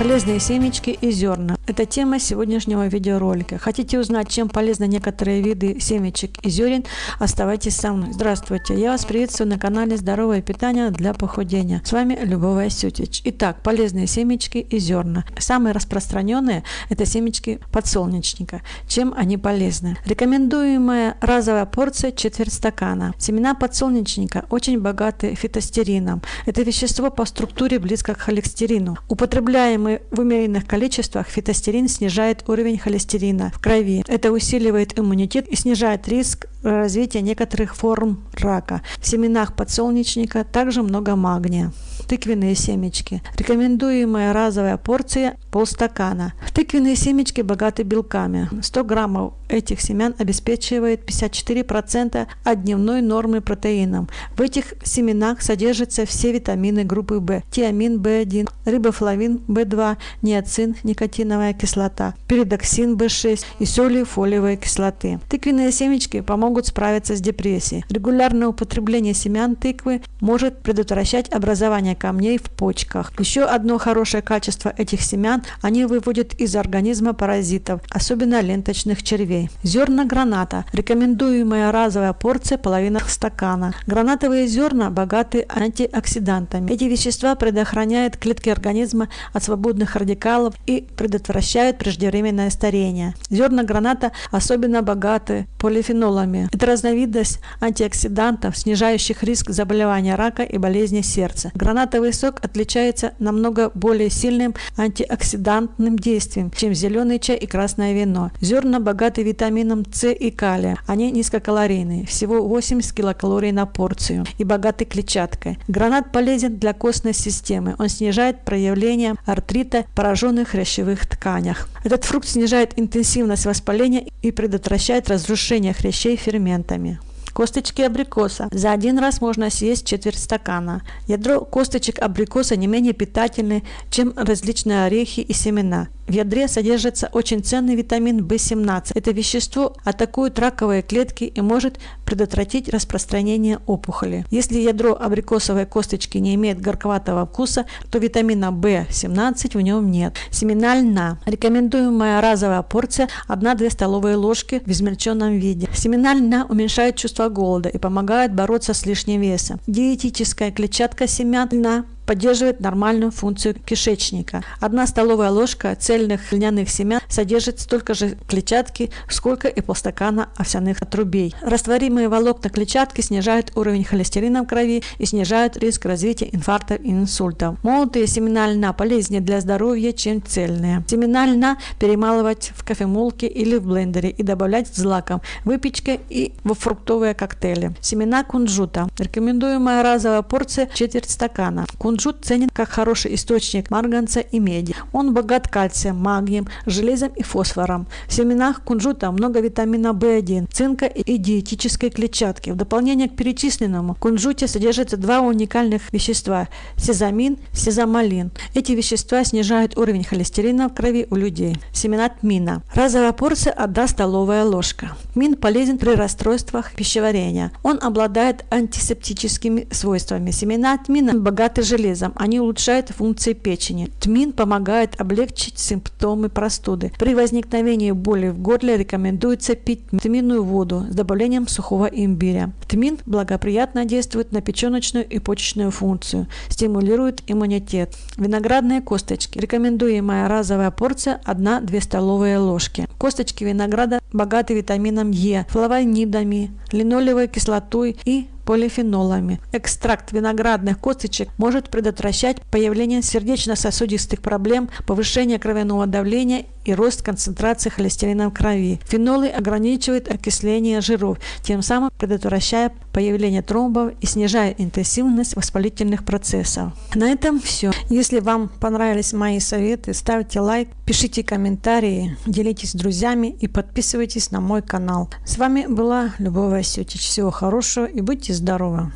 Полезные семечки и зерна. Это тема сегодняшнего видеоролика. Хотите узнать, чем полезны некоторые виды семечек и зерен? Оставайтесь со мной. Здравствуйте, я вас приветствую на канале Здоровое питание для похудения. С вами Любовь Асютич. Итак, полезные семечки и зерна. Самые распространенные это семечки подсолнечника. Чем они полезны? Рекомендуемая разовая порция четверть стакана. Семена подсолнечника очень богаты фитостерином. Это вещество по структуре близко к холестерину. Употребляемый в умеренных количествах фитостерин снижает уровень холестерина в крови. Это усиливает иммунитет и снижает риск развития некоторых форм рака. В семенах подсолнечника также много магния тыквенные семечки. Рекомендуемая разовая порция полстакана. Тыквенные семечки богаты белками. 100 граммов этих семян обеспечивает 54% от дневной нормы протеином. В этих семенах содержатся все витамины группы В, тиамин В1, рибофлавин В2, ниацин, никотиновая кислота, передоксин В6 и соли фолиевой кислоты. Тыквенные семечки помогут справиться с депрессией. Регулярное употребление семян тыквы может предотвращать образование камней в почках. Еще одно хорошее качество этих семян – они выводят из организма паразитов, особенно ленточных червей. Зерна граната. Рекомендуемая разовая порция – половина стакана. Гранатовые зерна богаты антиоксидантами. Эти вещества предохраняют клетки организма от свободных радикалов и предотвращают преждевременное старение. Зерна граната особенно богаты полифенолами. Это разновидность антиоксидантов, снижающих риск заболевания рака и болезни сердца. Гранат Гранатовый сок отличается намного более сильным антиоксидантным действием, чем зеленый чай и красное вино. Зерна богаты витамином С и калия. Они низкокалорийные, всего 80 килокалорий на порцию и богаты клетчаткой. Гранат полезен для костной системы. Он снижает проявление артрита в пораженных хрящевых тканях. Этот фрукт снижает интенсивность воспаления и предотвращает разрушение хрящей ферментами. Косточки абрикоса. За один раз можно съесть четверть стакана. Ядро косточек абрикоса не менее питательны, чем различные орехи и семена. В ядре содержится очень ценный витамин В17. Это вещество атакует раковые клетки и может предотвратить распространение опухоли. Если ядро абрикосовой косточки не имеет горьковатого вкуса, то витамина В17 в нем нет. Семена льна. Рекомендуемая разовая порция 1-2 столовые ложки в измельченном виде. Семена льна уменьшают чувство голода и помогают бороться с лишним весом. Диетическая клетчатка семян льна поддерживает нормальную функцию кишечника. Одна столовая ложка цельных льняных семян содержит столько же клетчатки, сколько и полстакана овсяных отрубей. Растворимые волокна клетчатки снижают уровень холестерина в крови и снижают риск развития инфарктов и инсультов. Молотые семена льна полезнее для здоровья, чем цельные. Семена льна перемалывать в кофемолке или в блендере и добавлять в злаком, выпечке и во фруктовые коктейли. Семена кунжута. Рекомендуемая разовая порция четверть стакана. Кунжут Кунжут ценен как хороший источник марганца и меди. Он богат кальцием, магнием, железом и фосфором. В семенах кунжута много витамина В1, цинка и диетической клетчатки. В дополнение к перечисленному в кунжуте содержатся два уникальных вещества – сезамин, сезамалин. Эти вещества снижают уровень холестерина в крови у людей. Семена тмина. Разовая порция – 1 столовая ложка. Тмин полезен при расстройствах пищеварения. Он обладает антисептическими свойствами. Семена тмина богаты железом железом. Они улучшают функции печени. Тмин помогает облегчить симптомы простуды. При возникновении боли в горле рекомендуется пить тминную воду с добавлением сухого имбиря. Тмин благоприятно действует на печеночную и почечную функцию, стимулирует иммунитет. Виноградные косточки. Рекомендуемая разовая порция 1-2 столовые ложки. Косточки винограда богаты витамином Е, флавонидами, линолевой кислотой и полифенолами. Экстракт виноградных косточек может предотвращать появление сердечно-сосудистых проблем, повышение кровяного давления и рост концентрации холестерина в крови. Фенолы ограничивают окисление жиров, тем самым предотвращая появление тромбов и снижая интенсивность воспалительных процессов. На этом все. Если вам понравились мои советы, ставьте лайк, пишите комментарии, делитесь с друзьями и подписывайтесь на мой канал. С вами была Любовь Васютич. Всего хорошего и будьте здоровы!